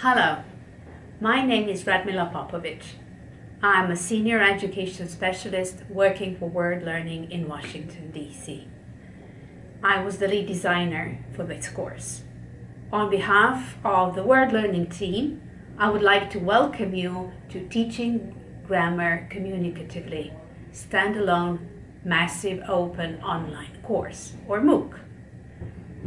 Hello, my name is Radmila Popovic. I'm a senior education specialist working for World Learning in Washington, D.C. I was the lead designer for this course. On behalf of the World Learning team, I would like to welcome you to Teaching Grammar Communicatively, standalone, massive open online course, or MOOC.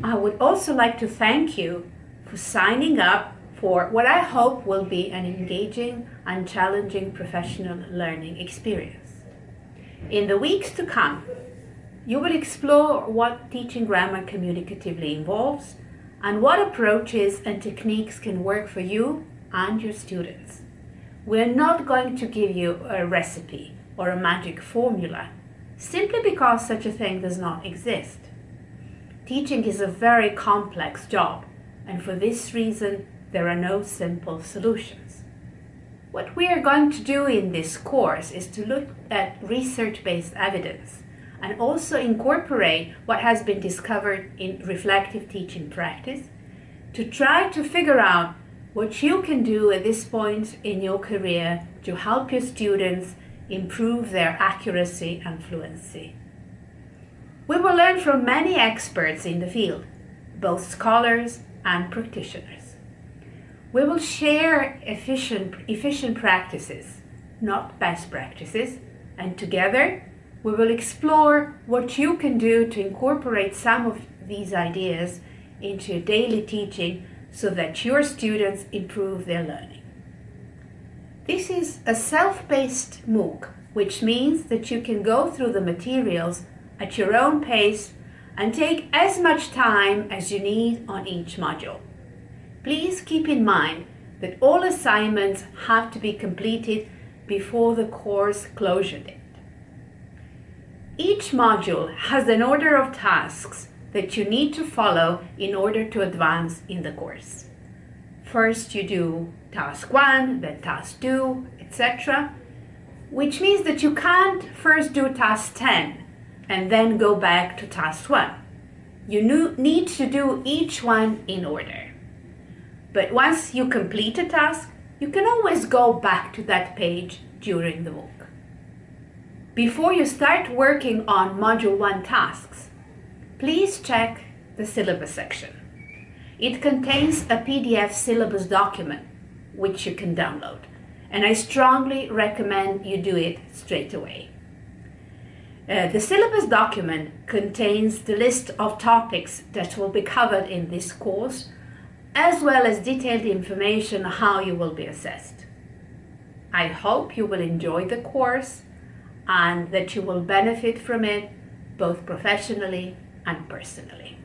I would also like to thank you for signing up for what I hope will be an engaging and challenging professional learning experience. In the weeks to come, you will explore what teaching grammar communicatively involves and what approaches and techniques can work for you and your students. We're not going to give you a recipe or a magic formula simply because such a thing does not exist. Teaching is a very complex job and for this reason there are no simple solutions. What we are going to do in this course is to look at research-based evidence and also incorporate what has been discovered in reflective teaching practice to try to figure out what you can do at this point in your career to help your students improve their accuracy and fluency. We will learn from many experts in the field, both scholars and practitioners. We will share efficient, efficient practices, not best practices, and together we will explore what you can do to incorporate some of these ideas into your daily teaching so that your students improve their learning. This is a self-paced MOOC, which means that you can go through the materials at your own pace and take as much time as you need on each module. Please keep in mind that all assignments have to be completed before the course closure date. Each module has an order of tasks that you need to follow in order to advance in the course. First you do task 1, then task 2, etc. Which means that you can't first do task 10 and then go back to task 1. You need to do each one in order. But once you complete a task, you can always go back to that page during the MOOC. Before you start working on Module 1 tasks, please check the syllabus section. It contains a PDF syllabus document, which you can download, and I strongly recommend you do it straight away. Uh, the syllabus document contains the list of topics that will be covered in this course as well as detailed information how you will be assessed. I hope you will enjoy the course and that you will benefit from it both professionally and personally.